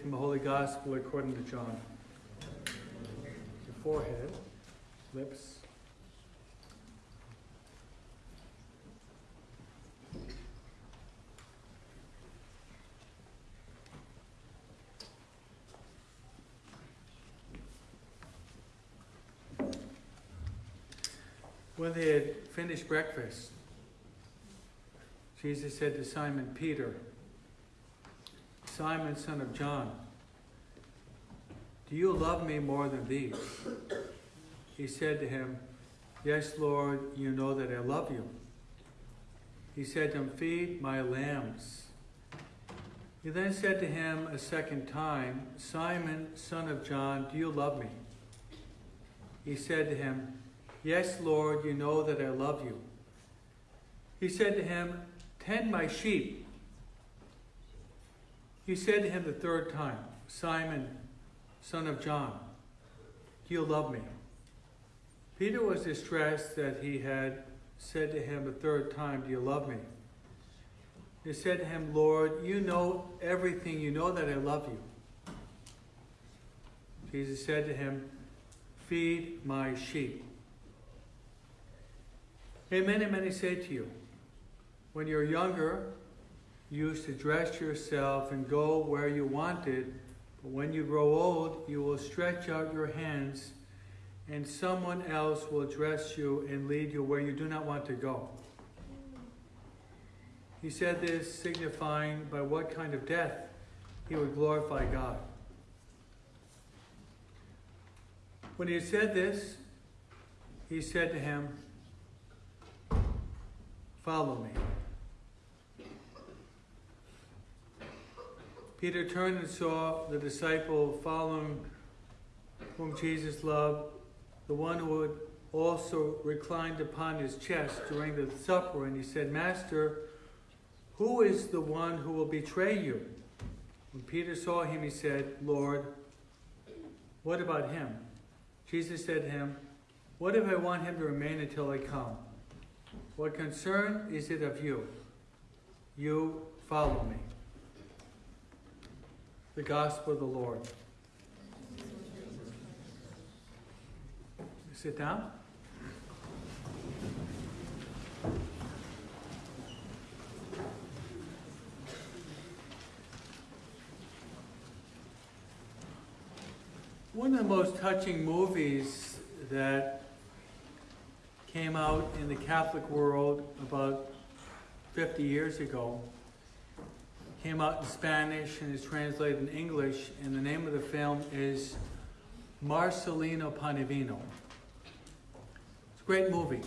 From the Holy Gospel according to John. Your forehead, lips. When they had finished breakfast, Jesus said to Simon Peter, Simon, son of John, do you love me more than these? He said to him, Yes, Lord, you know that I love you. He said to him, Feed my lambs. He then said to him a second time, Simon, son of John, do you love me? He said to him, Yes, Lord, you know that I love you. He said to him, Tend my sheep. He said to him the third time, Simon, son of John, do you love me? Peter was distressed that he had said to him a third time, Do you love me? He said to him, Lord, you know everything. You know that I love you. Jesus said to him, Feed my sheep. Amen, amen, I say to you, when you're younger, you used to dress yourself and go where you wanted, but when you grow old, you will stretch out your hands and someone else will dress you and lead you where you do not want to go. He said this signifying by what kind of death he would glorify God. When he said this, he said to him, Follow me. Peter turned and saw the disciple following whom Jesus loved, the one who had also reclined upon his chest during the supper, and he said, Master, who is the one who will betray you? When Peter saw him, he said, Lord, what about him? Jesus said to him, What if I want him to remain until I come? What concern is it of you? You follow me. The Gospel of the Lord. Sit down. One of the most touching movies that came out in the Catholic world about 50 years ago. Came out in Spanish and is translated in English, and the name of the film is Marcelino Pan y Vino. It's a great movie.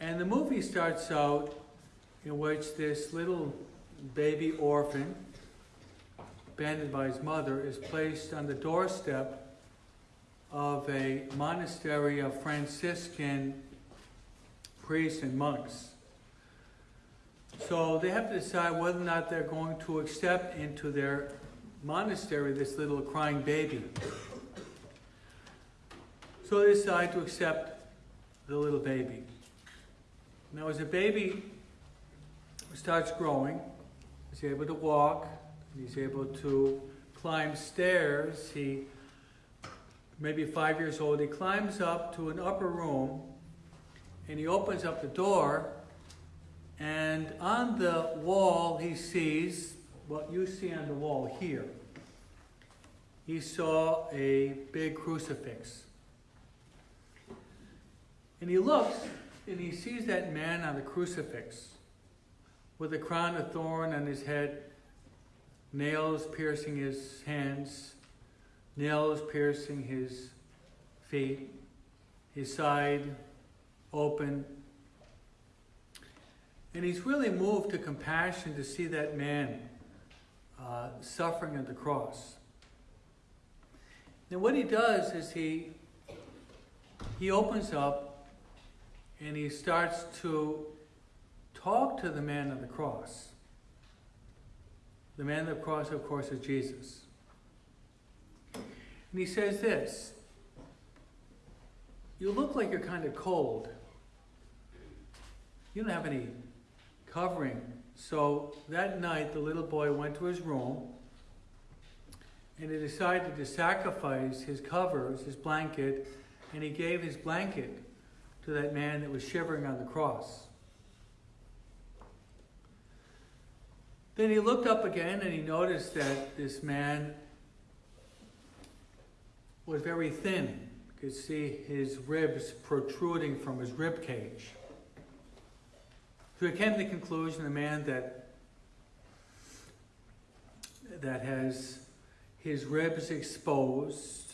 And the movie starts out in which this little baby orphan, abandoned by his mother, is placed on the doorstep of a monastery of Franciscan priests and monks. So they have to decide whether or not they're going to accept into their monastery this little crying baby. So they decide to accept the little baby. Now, as a baby starts growing, he's able to walk, he's able to climb stairs, he maybe five years old, he climbs up to an upper room and he opens up the door and on the wall he sees what you see on the wall here. He saw a big crucifix. And he looks and he sees that man on the crucifix with a crown of thorn on his head, nails piercing his hands, nails piercing his feet, his side open. And he's really moved to compassion to see that man uh, suffering at the cross. And what he does is he he opens up and he starts to talk to the man on the cross. The man on the cross, of course, is Jesus. And he says this You look like you're kind of cold. You don't have any covering So that night, the little boy went to his room and he decided to sacrifice his covers, his blanket, and he gave his blanket to that man that was shivering on the cross. Then he looked up again and he noticed that this man was very thin. You could see his ribs protruding from his rib cage. He came to the conclusion a man that that has his ribs exposed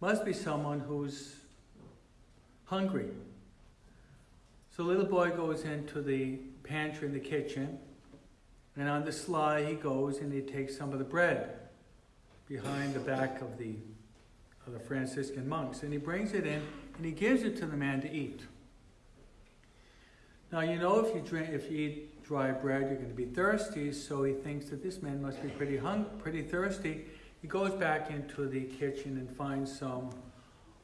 must be someone who's hungry. So little boy goes into the pantry in the kitchen, and on the sly he goes and he takes some of the bread behind the back of the of the Franciscan monks, and he brings it in and he gives it to the man to eat. Now you know if you drink if you eat dry bread you're going to be thirsty, so he thinks that this man must be pretty hung pretty thirsty. He goes back into the kitchen and finds some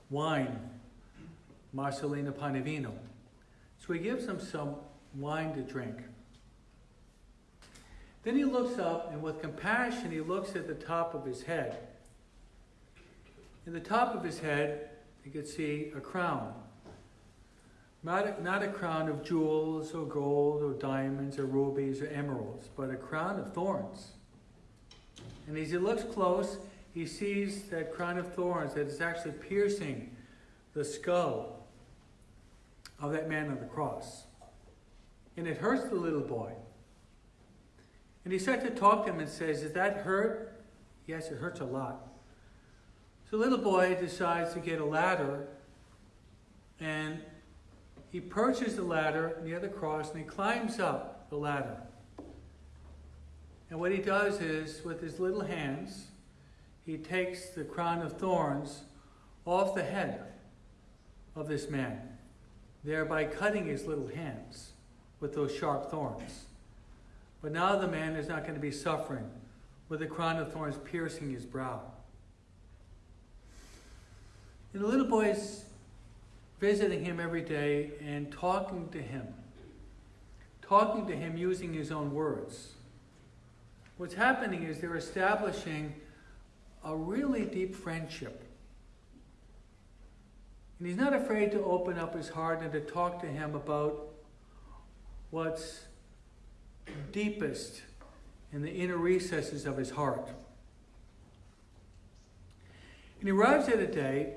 wine, Marcelino Pan y Vino. So he gives him some wine to drink. Then he looks up and with compassion he looks at the top of his head. In the top of his head, you could see a crown. Not a, not a crown of jewels or gold or diamonds or rubies or emeralds, but a crown of thorns. And as he looks close, he sees that crown of thorns that is actually piercing the skull of that man on the cross. And it hurts the little boy. And he starts to talk to him and says, Does that hurt? Yes, it hurts a lot. So the little boy decides to get a ladder and he perches the ladder near the cross and he climbs up the ladder. And what he does is, with his little hands, he takes the crown of thorns off the head of this man, thereby cutting his little hands with those sharp thorns. But now the man is not going to be suffering with the crown of thorns piercing his brow. And the little boy is visiting him every day and talking to him, talking to him using his own words. What's happening is they're establishing a really deep friendship. And he's not afraid to open up his heart and to talk to him about what's deepest in the inner recesses of his heart. And he arrives at a day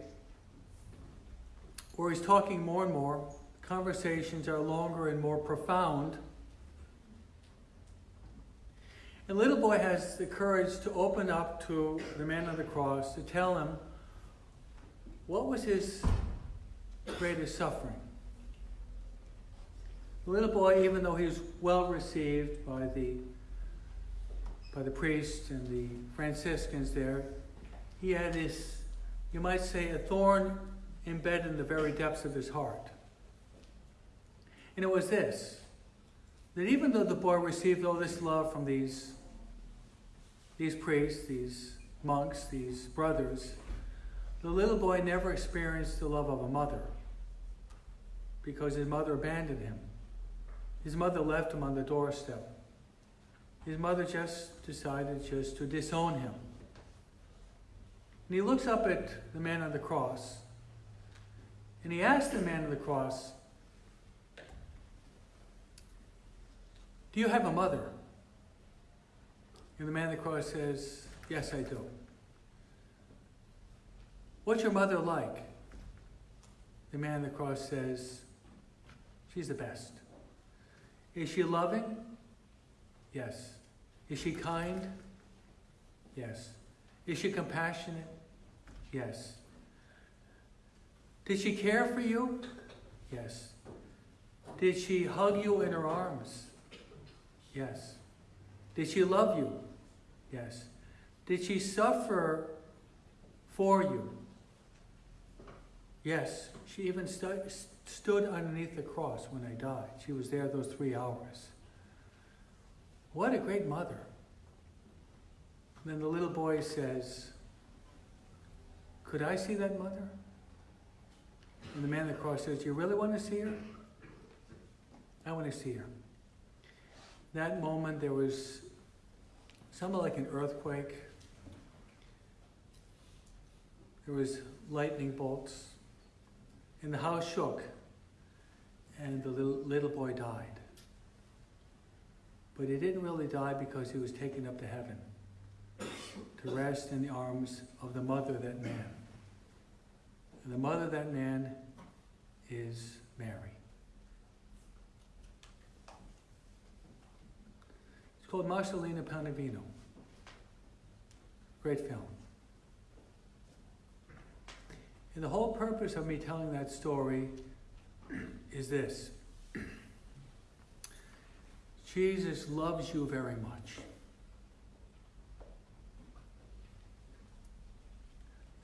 where he's talking more and more, conversations are longer and more profound. And little boy has the courage to open up to the man on the cross to tell him what was his greatest suffering. The little boy, even though he was well received by the by the priests and the Franciscans there, he had this, you might say, a thorn embedded in the very depths of his heart. And it was this that even though the boy received all this love from these, these priests, these monks, these brothers, the little boy never experienced the love of a mother because his mother abandoned him. His mother left him on the doorstep. His mother just decided just to disown him. And he looks up at the man on the cross and he asked the man on the cross, Do you have a mother? And the man on the cross says, Yes, I do. What's your mother like? The man on the cross says, She's the best. Is she loving? Yes. Is she kind? Yes. Is she compassionate? Yes. Did she care for you? Yes. Did she hug you in her arms? Yes. Did she love you? Yes. Did she suffer for you? Yes. She even stu- stood underneath the cross when I died. She was there those three hours. What a great mother. And then the little boy says, Could I see that mother? And the man on the cross says, You really want to see her? I want to see her. that moment there was something like an earthquake. There was lightning bolts, and the house shook, and the little, little boy died. But he didn't really die because he was taken up to heaven to rest in the arms of the mother that man. And the mother of that man is Mary. It's called Marcelino Pan y Vino. Great film. And the whole purpose of me telling that story is this Jesus loves you very much.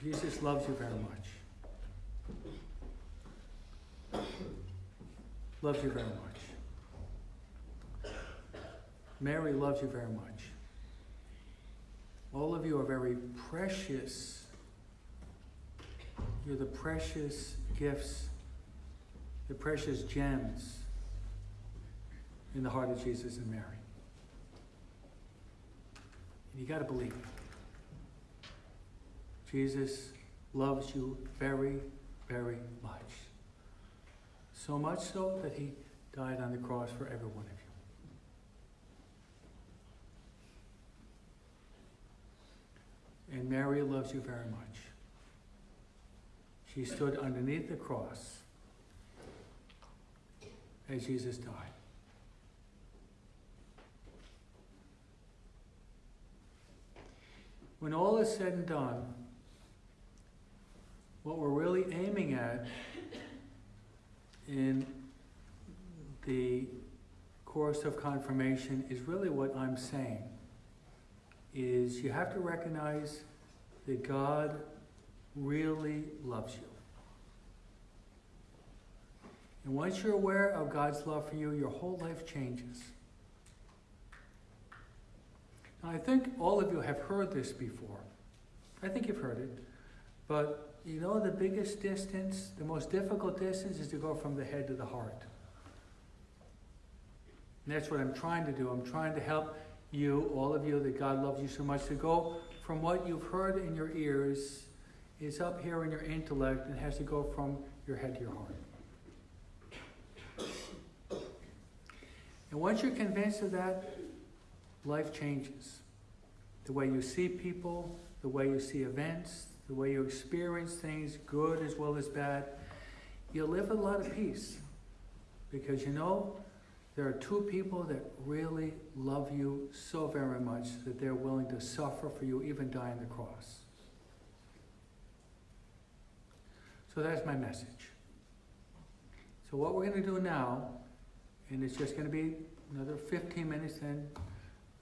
Jesus loves you very much. Loves you very much. Mary loves you very much. All of you are very precious. You're the precious gifts, the precious gems in the heart of Jesus and Mary. And you got to believe. Jesus loves you very, very much. So much so that he died on the cross for every one of you. And Mary loves you very much. She stood underneath the cross as Jesus died. When all is said and done, what we're really aiming at in the course of confirmation is really what I'm saying is you have to recognize that God really loves you. And once you're aware of God's love for you, your whole life changes. Now, I think all of you have heard this before. I think you've heard it. But you know the biggest distance, the most difficult distance is to go from the head to the heart. And that's what I'm trying to do. I'm trying to help you, all of you, that God loves you so much, to go from what you've heard in your ears, is up here in your intellect, and has to go from your head to your heart. And once you're convinced of that, life changes. The way you see people, the way you see events, the way you experience things, good as well as bad, you'll live with a lot of peace. Because you know, there are two people that really love you so very much that they're willing to suffer for you, even die on the cross. So that's my message. So what we're going to do now, and it's just going to be another 15 minutes, then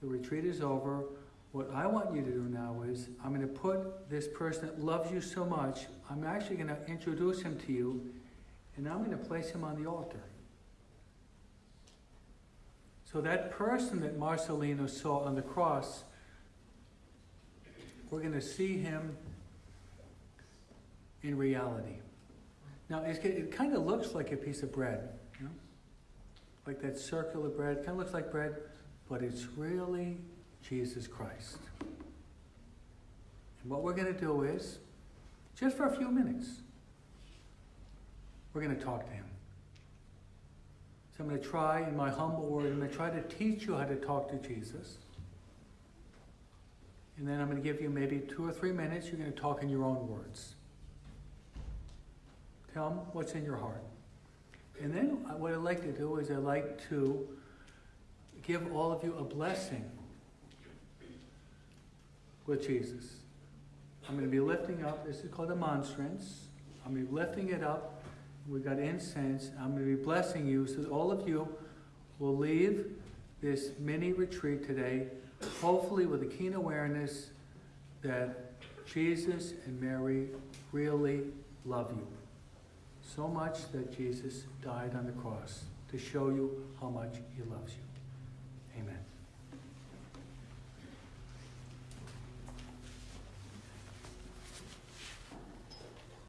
the retreat is over. What I want you to do now is, I'm going to put this person that loves you so much, I'm actually going to introduce him to you, and I'm going to place him on the altar. So that person that Marcelino saw on the cross, we're going to see him in reality. Now, it kind of looks like a piece of bread, you know? like that circular bread, kind of looks like bread, but it's really Jesus Christ. And what we're going to do is, just for a few minutes, we're going to talk to him. So I'm going to try, in my humble word, I'm going to try to teach you how to talk to Jesus. And then I'm going to give you maybe two or three minutes. You're going to talk in your own words. Tell him what's in your heart. And then uh, what I'd like to do is I'd like to give all of you a blessing with Jesus. I'm going to be lifting up, this is called a monstrance. I'm going to be lifting it up. We've got incense. I'm going to be blessing you so that all of you will leave this mini retreat today, hopefully with a keen awareness that Jesus and Mary really love you. So much that Jesus died on the cross to show you how much he loves you. Amen.